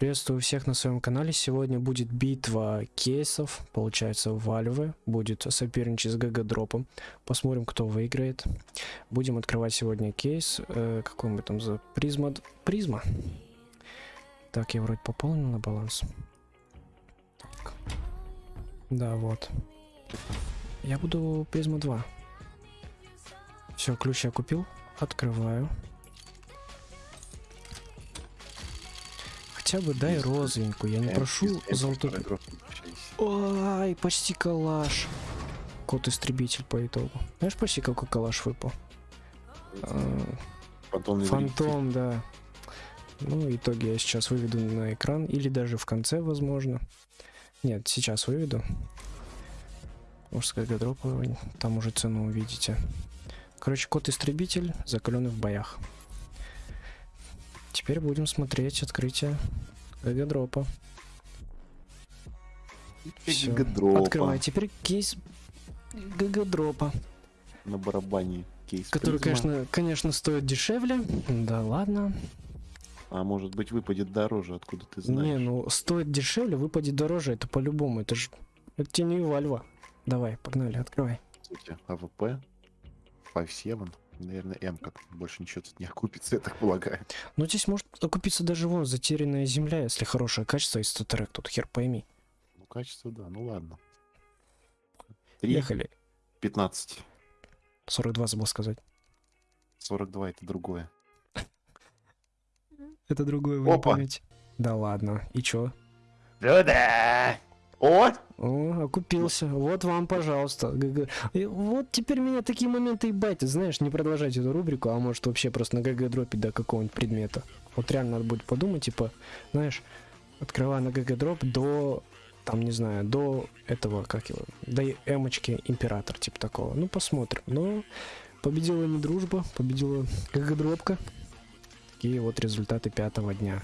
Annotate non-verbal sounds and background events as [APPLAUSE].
Приветствую всех на своем канале. Сегодня будет битва кейсов, получается, Valve. Будет соперничать с GGDrop ом. Посмотрим, кто выиграет. Будем открывать сегодня кейс. Э, какой мы там за призма? Призма. Так, я вроде пополнил на баланс. Так. Да, вот. Я буду призма 2. Все, ключ я купил. Открываю. Хотя бы дай розовенькую, я не прошу золотой. Ой, почти калаш. Кот-истребитель по итогу. Знаешь, почти какой калаш выпал? А, Фантом, Фантом, да. Ну, итоги я сейчас выведу на экран, или даже в конце, возможно. Нет, сейчас выведу. Мужская гадропа, там уже цену увидите. Короче, кот-истребитель, закаленный в боях. Теперь будем смотреть открытие. Всё. GGDrop а. Открывай. Теперь кейс GGDrop а. На барабане кейс. Который, призма. конечно, конечно, стоит дешевле. Да ладно. А может быть выпадет дороже, откуда ты знаешь? Не, ну стоит дешевле, выпадет дороже. Это по-любому. Это же... Это тебе не Valve. Давай, погнали, открывай. AWP, 5-7, наверное, М как больше ничего тут не окупится, я так полагаю. Ну здесь может окупиться даже вон затерянная земля, если хорошее качество и статерек. Тут хер пойми. Ну, качество, да, ну ладно. 3, Ехали. 15, 42 забыл сказать. 42 это другое. [LAUGHS] Это другое вы не Опа. поймете. Да ладно. И чё? Да-да! О! О, окупился. Вот вам, пожалуйста. GG. И вот теперь меня такие моменты и байтят. Знаешь, не продолжать эту рубрику, а может вообще просто на ГГ дропить до какого-нибудь предмета. Вот реально надо будет подумать, типа, знаешь, открывая на GGDrop до, там, не знаю, до этого, как его, до эмочки император, типа такого. Ну, посмотрим. Но победила не дружба, победила ГГ дропка. Такие вот результаты пятого дня.